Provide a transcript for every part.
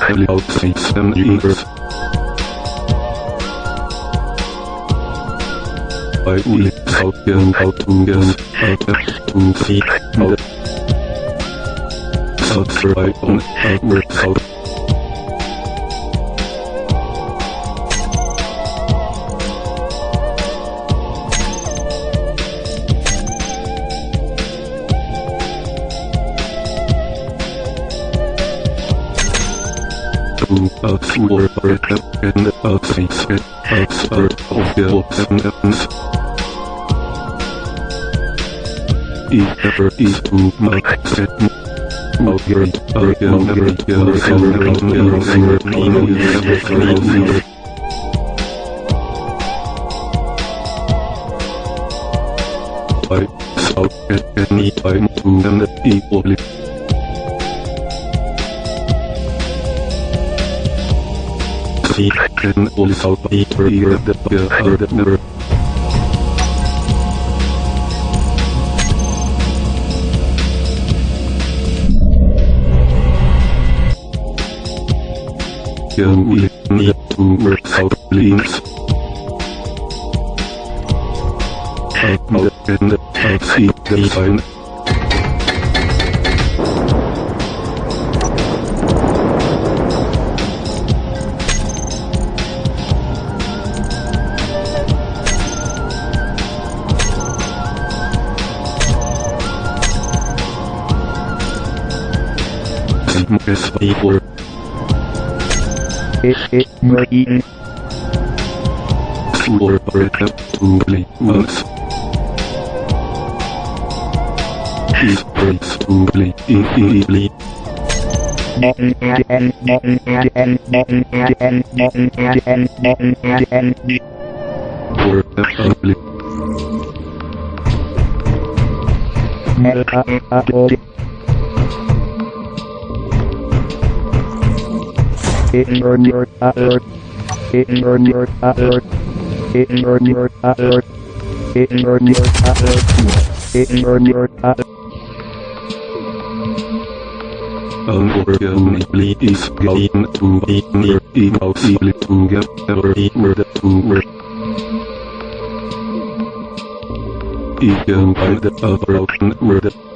Hello System Universe. Bei Uli Saugenhautunges, heute tun sie Subscribe on Hammer Saugenhautunges. to a sewer worker and a scientist expert of the oceans. If ever is to my setting, Mulgrid, Arya, Mulgrid, Yerson, Round, Yerson, Pino, Yerson, Yerson, I saw at any time to an equally See, can also be triggered the. Can we need to work out links? Outmode and outseat design. and Marcus Baylor. S-S-M-I-N Sure, respectably, months. She's respectably, infinitely. Perfectly. Internet alert. Internet alert. Internet alert. Internet alert. Internet alert. Unfortunately, it's going to be near impossible to get every word to work. Even by the approach word.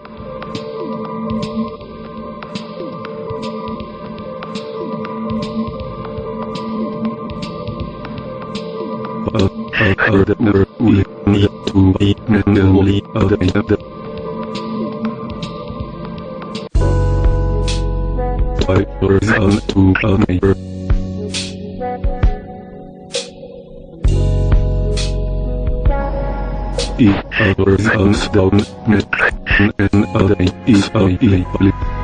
and the number we need to be manually updated. Type down to a neighbor. E other sounds down, net, and other is a